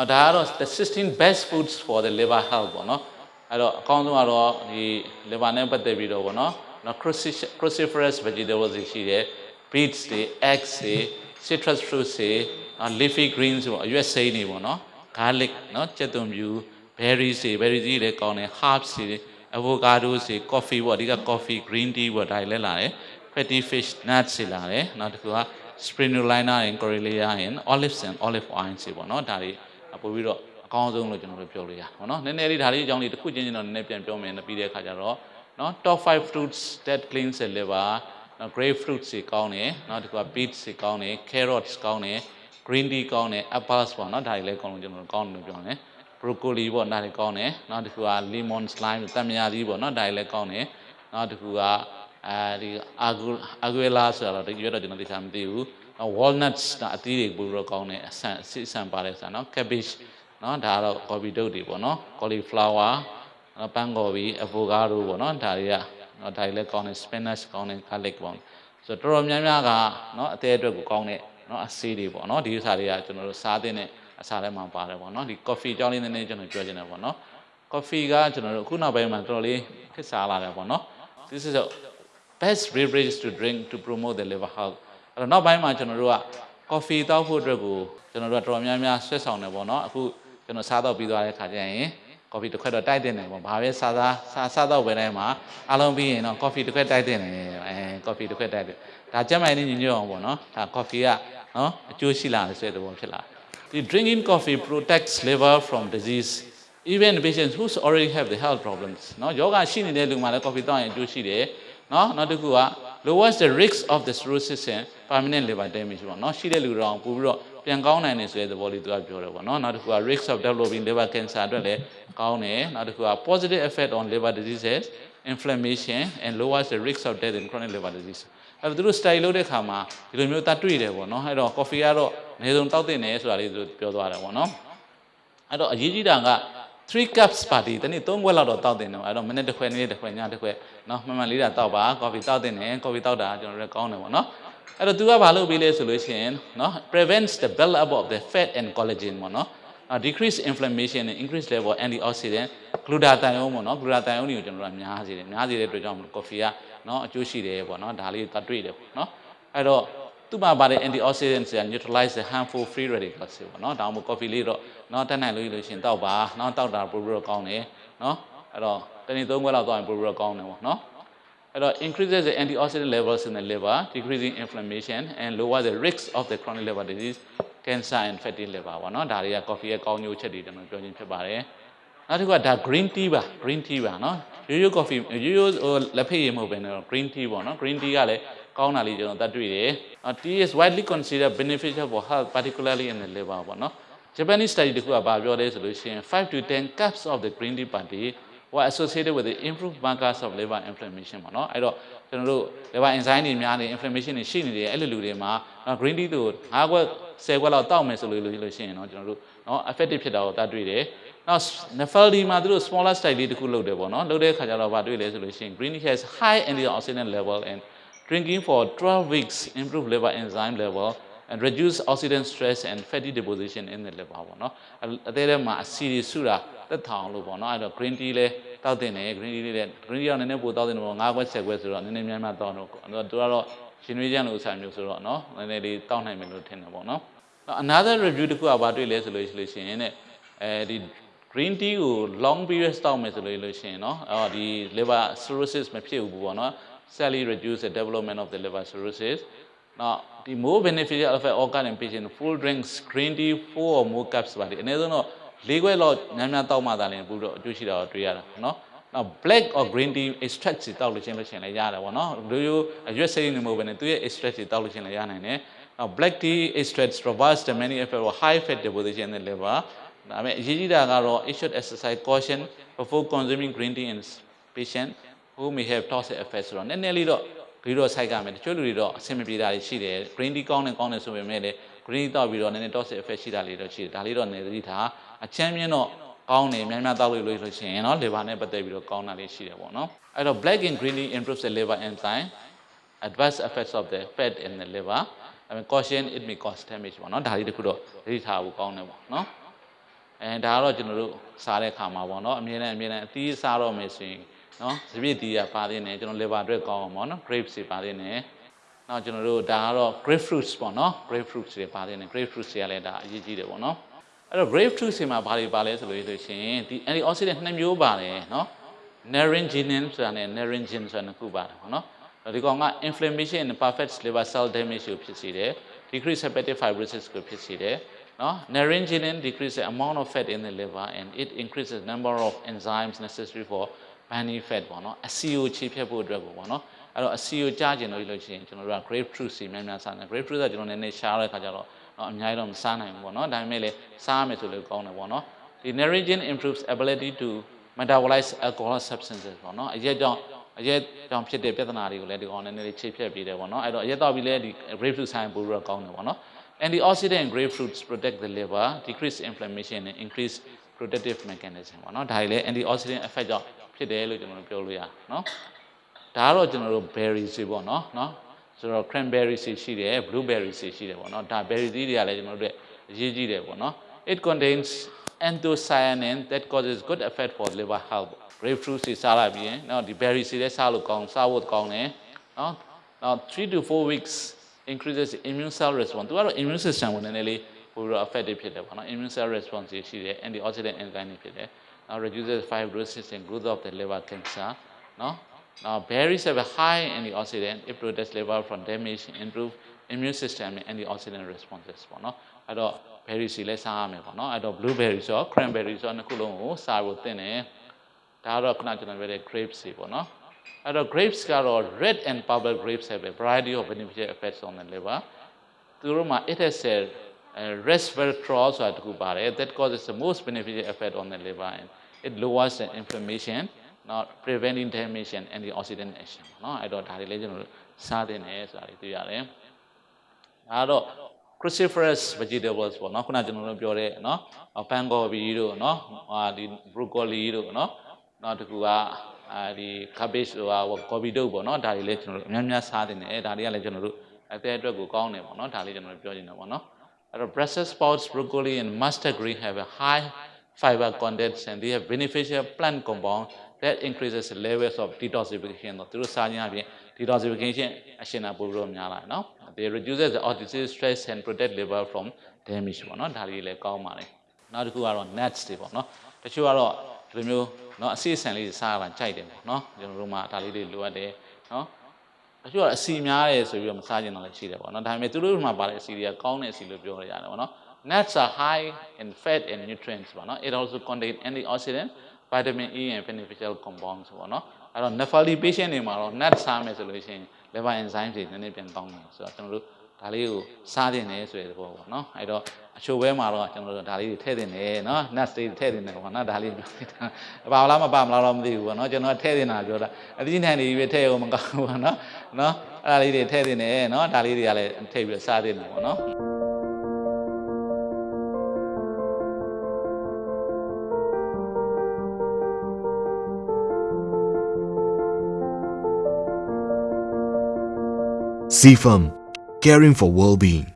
အော်ဒါကတော့ the 16 best foods for the liver health ပေါ့နော်အဲ့တော့အကောင်းဆုံးကတော့ဒီ liver နဲ့ပတ်သက်ပြီးတော့ပေါ့နော်နော် cruciferous cruciferous vegetables တွေရှိတယ် beets တွေ eggs တွေ citrus fruits တွေနော် leafy greens ပေါ့အရွက်စိမ်းတွေပေါ့နော် garlic နော်ကြက်သွန်ဖြူ berries တွေ berries တွေလည်းကောင်းတယ် herbs တွေ avocado တွေ coffee ပေါ့အဓိက coffee green tea ပေါ့ဒါတွေလည်းလာတယ် fatty fish nuts တွေလာတယ်နောက်တစ်ခုက spirulina and corellia and olives and olive oil တွေပေါ့နော်ဒါတွေ ပို့ပြီးတော့အကောင်းဆုံးလို့ကျွန်တော်တို့ပြောလို့ရပါတော့နည်းနည်းလေးဒါလေးအကြောင်းလေးတစ်ခုချင်းချင်းတော့နည်းနည်းပြန်ပြောမယ်ပြီးတဲ့အခါကျတော့နော် top 5 fruits that cleans the liver နော် grape fruits တွေကောင်းတယ်နော်ဒီက beets တွေကောင်းတယ် carrots ကောင်းတယ် green tea ကောင်းတယ် apples ပေါ့နော်ဒါတွေလည်းကောင်းလို့ကျွန်တော်တို့ကောင်းတယ်လို့ပြောတယ် broccoli ပေါ့ဒါတွေကောင်းတယ်နော်ဒီက lemon slime တံမြာသီးပေါ့နော်ဒါတွေလည်းကောင်းတယ်နော်ဒီကအဲဒီ aguila ဆိုတာတော့ဒီရွက်တော့ကျွန်တော်သိချာမသိဘူး walnuts ဒါအသီးတွေပို့ပြီးတော့ကောင်းတယ်အဆန်အစစ်အဆန်ပါတယ်ဆိုတာနော် cabbage နော်ဒါကတော့ coffee တုပ်တွေပေါ့နော် cauliflower ပန်းကော်ဘီ avocado ပေါ့နော်ဒါတွေကနော်ဒါတွေလည်းကောင်းတယ် spinach ကောင်းတယ် garlic ပေါ့ဆိုတော့တော်တော်များများကနော်အသေးအတွက်ကိုကောင်းတဲ့နော်အဆေးတွေပေါ့နော်ဒီဥစ္စာတွေကကျွန်တော်တို့စားတဲ့အစားထဲမှာပါတယ်ပေါ့နော်ဒီ coffee ကြောင်းလေးနည်းနည်းကျွန်တော်ပြောချင်တယ်ပေါ့နော် coffee ကကျွန်တော်တို့အခုနောက်ပိုင်းမှာတော်တော်လေးခက်စားလာတယ်ပေါ့နော် this is a best beverage to drink to promote the liver health အဲ့တော့နောက်ပိုင်းမှာကျွန်တော်တို့က coffee တောက်ဖို့အတွက်ကိုကျွန်တော်တို့ကတော်တော်များများဆွဲဆောင်တယ်ပေါ့နော်အခုကျွန်တော်စားတော့ပြီးသွားတဲ့ခါကျရင် coffee တစ်ခွက်တော့တိုက်တင်တယ်ပေါ့ဘာပဲစားစားစားစားတော့ပဲတိုင်းမှာအားလုံးပြီးရင်တော့ coffee တစ်ခွက်တိုက်တင်တယ်အဲ coffee တစ်ခွက်တိုက်တယ်ဒါကျန်းမာရေးညညွတ်အောင်ပေါ့နော်ဒါ coffee ကနော်အကျိုးရှိလာတယ်ဆိုတဲ့သဘောဖြစ်လာဒီ drinking coffee protects liver from disease even patients who already have the health problems နော်ယောဂရှိနေတဲ့လူမှလည်း coffee တောက်ရင်အကျိုးရှိတယ်နော်နောက်တစ်ခုက lowers the risk of the cirrhosis and permanent liver damage ပေါ့နော်ရှိတဲ့လူတော့ပို့ပြီးတော့ပြန်ကောင်းနိုင်တယ်ဆိုတဲ့သဘောလေးသူကပြောတယ်ပေါ့နော်နောက်တစ်ခုက risk of developing liver cancer အတွက်လည်းကောင်းတယ်နောက်တစ်ခုက positive effect on liver diseases inflammation and lowers the risk of death in chronic liver disease အဲ့တော့သူတို့ study လုပ်တဲ့အခါမှာဒီလိုမျိုးတတ်တွေ့တယ်ပေါ့နော်အဲ့တော့ coffee ကတော့အနည်းဆုံးတောက်တင်တယ်ဆိုတာလေးသူပြောသွားတယ်ပေါ့နော်အဲ့တော့အရေးကြီးတာက 3 cups ပါတီတနေ့3ခွက်လောက်တော့တောက်တင်တယ်အဲ့တော့မနေ့တစ်ခွက်နေ့တစ်ခွက်ညတစ်ခွက်နော်မှန်မှန်လေးတာတောက်ပါ coffee တောက်တင်တယ် coffee တောက်တာကျွန်တော်တို့ကောင်းတယ်ပေါ့နော်အဲ့တော့ तू ကဘာလုပ်ပေးလဲဆိုလို့ရှိရင်နော် prevents the build up of the fat and collagen ပေါ့နော် decrease inflammation and increase level of antioxidant glutathione ပေါ့နော် glutathione တွေကိုကျွန်တော်တို့များစေတယ်များစေတဲ့အတွက်ကြောင့်မလို့ coffee ကနော်အကျိုးရှိတယ်ပေါ့နော်ဒါလေးသတ်တွေ့တယ်ပေါ့နော်အဲ့တော့ သူ့မှာပါတဲ့ antioxidants က neutralize the harmful free radicals တွေပေါ့နော်ဒါမှမဟုတ် coffee လေးတော့နော်တက်နိုင်လို့လို့ရှင်တောက်ပါနော်တောက်တာပို့ပြီးတော့ကောင်းတယ်နော်အဲ့တော့တနေ့သုံးခွက်လောက်တောက်ရင်ပို့ပြီးတော့ကောင်းတယ်ပေါ့နော်အဲ့တော့ increases the antioxidant levels in the liver decreasing inflammation and lower the risk of the chronic liver disease cancer and fatty liver ပေါ့နော်ဒါတွေက coffee ရဲ့ကောင်းကျိုးချက်တွေကျွန်တော်ပြောချင်းဖြစ်ပါတယ်နောက်တစ်ခုကဒါ green tea ပါ green tea ပါနော်ရိုးရိုး coffee ရိုးရိုးဟိုလက်ဖက်ရည်မဟုတ်ဘဲနဲ့ green tea ပေါ့နော် green tea ကလည်း ကောင်းတာလေးကျွန်တော်တတ်တွေ့တယ် tea is widely considered beneficial for health particularly in the liver ပေါ့နော် Japanese study တခုကဘာပြောလဲဆိုလို့ရှိရင်5 to 10 cups of the green tea per day were associated with the improved markers of liver inflammation ပေါ့နော်အဲ့တော့ကျွန်တော်တို့ liver enzyme တွေများနေ inflammation တွေရှိနေတယ်အဲ့လိုလူတွေမှာ green tea တို့5ခွက်10ခွက်လောက်တောက်မယ်ဆိုလို့လို့ရှိရင်တော့ကျွန်တော်တို့နော် effective ဖြစ်တာကိုတတ်တွေ့တယ်နောက် Nephaldi မှာသူတို့ smaller study လေးတခုလုပ်တယ်ပေါ့နော်လုပ်တဲ့အခါကျတော့ဗာတွေ့လဲဆိုလို့ရှိရင် green tea has high antioxidant level and drinking for 12 weeks improve liver enzyme level and reduce oxidant stress and fatty deposition in the liver ပေါ့နော်အသေးထဲမှာအဆီတွေစုတာတက်ထောင်လို့ပေါ့နော်အဲ့တော့ green tea လဲတောက်တင်တယ် green tea လေးတဲ့ green tea ကနည်းနည်းပိုတောက်တင်တယ်ပေါ့9ခွက်10ခွက်ဆိုတော့နည်းနည်းများများတောက်တော့သူကတော့ရှင်နွေးချမ်းလို့ဆာမျိုးဆိုတော့နော်နည်းနည်းလေးတောက်နိုင်မယ်လို့ထင်တယ်ပေါ့နော် another review တခုကဘာတွေ့လဲဆိုလို့ရှိလို့ရှိရင်တဲ့အဲဒီ green tea ကို long period တောက်မယ်ဆိုလို့လို့ရှိရင်เนาะအော်ဒီ liver cirrhosis မဖြစ်ဘူးပေါ့เนาะ slightly reduce the development of the liver cirrhosis. Now, the more beneficial of an organ impingement, full drink screen tea four or more cups per day. And then, no, legal law, nyamnya tau ma dalin, budo juicy da tui ya, no. Now, black or green tea extract si tau lu chen lu chen la ya da, no. Do you, as you say in the movie, tu ya extract si tau lu chen la ya na ne. Now, black tea extracts reverse the many effect or high fat deposition in the liver. ဒါပေမဲ့အရေးကြီးတာကတော့ issue exercise caution before consuming green tea in patient who may have toxic effects ဆိုတော့နည်းနည်းလေးတော့ပြီးတော့ဆိုင်ကမယ်တချို့လူတွေတော့အဆင်မပြေတာတွေရှိတယ် green tea ကောင်းတယ်ကောင်းတယ်ဆိုပေမဲ့လည်း green tea တောက်ပြီးတော့နည်းနည်း toxic effect ရှိတာလေးတော့ရှိတယ်ဒါလေးတော့နည်းသတိထားအချမ်းမြင့်တော့ကောင်းတယ်များများတောက်လို့လို့ဆိုရှင်เนาะ liver နဲ့ပတ်သက်ပြီးတော့ကောင်းတာလေးရှိတယ်ပေါ့နော်အဲ့တော့ black and green tea improves the liver enzyme adverse effects of the fat in the liver I mean caution it may cause damage ပေါ့နော်ဒါလေးတခုတော့သတိထားဖို့ကောင်းတယ်ပေါ့နော် အဲဒါကတော့ကျွန်တော်တို့စားတဲ့ခါမှာပေါ့နော်အမြဲတမ်းအမြဲတမ်းအသီးစားတော့မယ်ဆိုရင် နော်စပစ်တီးကပါသေးတယ်ကျွန်တော် liver အတွက်ကောင်းအောင်ပေါ့နော် grapes တွေပါသေးတယ်နောက်ကျွန်တော်တို့ဒါကတော့ grapefruits ပေါ့နော် grapefruits တွေပါသေးတယ် grapefruits တွေကလည်းဒါအရေးကြီးတယ်ပေါ့နော်အဲ့တော့ grapefruits တွေမှာဘာတွေပါလဲဆိုလို့ဆိုရှင်ဒီ antioxidant နှစ်မျိုးပါတယ်နော် naringinin ဆိုတာနဲ့ naringin ဆိုတာနှစ်ခုပါတယ်ပေါ့နော်ဒီကောင်က inflammation and perfect liver cell damage ကိုဖြစ်စေတယ် decrease hepatic fibrosis ကိုဖြစ်စေတယ်နော် naringinin decrease the amount of fat in the liver and it increases number of enzymes necessary for burning fat ပေါ့နော်အဆီကိုခြေဖြတ်ဖို့အတွက်ကိုပေါ့နော်အဲ့တော့အဆီကိုကြားကျင်လို့လို့ရှိရင်ကျွန်တော်တို့က grapefruit စီများများစားတယ် grapefruit ကကျွန်တော်နည်းနည်းရှားတဲ့ခါကျတော့နော်အများကြီးတော့မစားနိုင်ဘူးပေါ့နော်ဒါပေမဲ့လည်းစားမယ်ဆိုလို့ကောင်းတယ်ပေါ့နော်ဒီ naringin improves ability to metabolize alcohol substances ပေါ့နော်အရက်ကြောင့်အရက်ကြောင့်ဖြစ်တဲ့ပြဿနာတွေကိုလည်းဒီကောင်နည်းနည်းလေးချိတ်ဖြတ်ပြီးတယ်ပေါ့နော်အဲ့တော့အရက်တော့ပြီးလဲဒီ grapefruit ဆိုင်ပို့ပြီးတော့ကောင်းတယ်ပေါ့နော် antioxidant grapefruits protect the liver decrease inflammation and increase protective mechanism ပေါ့နော်ဒါတွေလည်း antioxidant effect ကြောင့် ဖြစ်တယ်လို့ကျွန်တော်တို့ပြောလို့ရနော်ဒါကတော့ကျွန်တော်တို့ berries တွေပေါ့နော်နော်ဆိုတော့ cranberries တွေရှိတယ် blueberries တွေရှိတယ်ပေါ့နော်ဒါ berries တွေကလည်းကျွန်တော်တို့အရေးကြီးတယ်ပေါ့နော် it contains anthocyanin that causes good effect for liver health grapefruit တွေစားလိုက်ပြီးရင်နော်ဒီ berries တွေလည်းစားလို့ကောင်းစားဖို့ကောင်းတယ်နော်နောက်3 to 4 weeks increases immune cell response သူကတော့ immune system ကိုနည်းနည်းလေးပိုပြီးတော့ effective ဖြစ်တယ်ပေါ့နော် immune cell response တွေရှိတယ် antioxidant enzyme တွေဖြစ်တယ် နောက် reduces fibrosis and growth of the liver cancer နော် now berries have a high antioxidant it protects liver from damage improve immune system and antioxidant responses ပေါ့နော်အဲ့တော့ berries တွေလည်းစားရမယ်ပေါ့နော်အဲ့တော့ blueberries ဆို cranberry ဆိုနှစ်ခုလုံးကိုစားဖို့သင့်တယ်ဒါကတော့ခုနကျွန်တော်ပြောတဲ့ grapes တွေပေါ့နော်အဲ့တော့ grapes ကတော့ red and purple grapes have a variety of beneficial effects on the liver သူတို့မှာ it has a uh, resveratrol ဆိုတာတစ်ခုပါတယ် that causes the most beneficial effect on the liver and it lowers the inflammation not preventing damage and antioxidant action เนาะအဲ့တော့ဒါတွေလည်းကျွန်တော်တို့စားသင့်တယ်ဆိုတာတွေသိရတယ်အဲ့တော့ cruciferous vegetables ပေါ့เนาะခုနကျွန်တော်တို့ပြောတဲ့เนาะပန်ကော်ဘီတို့เนาะဟာဒီ broccoli တို့เนาะနောက်တစ်ခုကအဲဒီ cabbage တို့ဟာကော်ဘီတို့ပေါ့เนาะဒါတွေလည်းကျွန်တော်တို့အများများစားသင့်တယ်ဒါတွေကလည်းကျွန်တော်တို့အသက်အတွက်ကိုကောင်းတယ်ပေါ့เนาะဒါလေးကျွန်တော်တို့ပြောချင်တယ်ပေါ့เนาะ Or Brussels sprouts, broccoli, and mustard green have a high fiber content and they have beneficial plant compound that increases levels of detoxification တော့သူတို့စားခြင်းအပြင် detoxification အရှင်နာပို့ပြီးတော့များလာနော် they reduces the oxidative stress and protect liver from damage ပေါ့နော်ဒါလေးလည်းကောင်းပါလေနောက်တစ်ခုကတော့ nuts တွေပေါ့နော်တချို့ကတော့ဒီလိုမျိုးနော်အစီအစံလေးစားရတာကြိုက်တယ်ပေါ့နော်ကျွန်တော်တို့မှဒါလေးတွေလိုအပ်တယ်နော် အချို့ကအစီများတယ်ဆိုပြီးတော့မစားကျင်တာလည်းရှိတယ်ပေါ့နော်ဒါပေမဲ့သူတို့မှာပါတဲ့အစီတွေကကောင်းတဲ့အစီလို့ပြောရတယ်ပေါ့နော် nuts are high in fat and nutrients ပေါ့နော် it also contain antioxidant vitamin E and beneficial compounds ပေါ့နော်အဲ့တော့ nephrology patient တွေမှာတော့ nuts စားမယ်ဆိုလို့ရှိရင် liver enzyme တွေနည်းနည်းပြန်ကောင်းတယ်ဆိုတော့ကျွန်တော်တို့ ဒါလေးကိုစားတင်တယ်ဆိုတဲ့သဘောပေါ့နော်အဲ့တော့အချိုဘဲမှာတော့ကျွန်တော်တို့ဒါလေးတွေထည့်တင်တယ်နော် nuts တွေထည့်တင်တယ်ပေါ့နော်ဒါလေးပြောတာပါလားမပါမလားတော့မသိဘူးပေါ့နော်ကျွန်တော်ထည့်တင်တာပြောတာအသီးနှံတွေပဲထည့်အောင်မကောင်းဘူးပေါ့နော်နော်အဲ့ဒါလေးတွေထည့်တင်တယ်နော်ဒါလေးတွေကလည်းထည့်ပြီးစားတင်တယ်ပေါ့နော် CFAM, caring for well-being.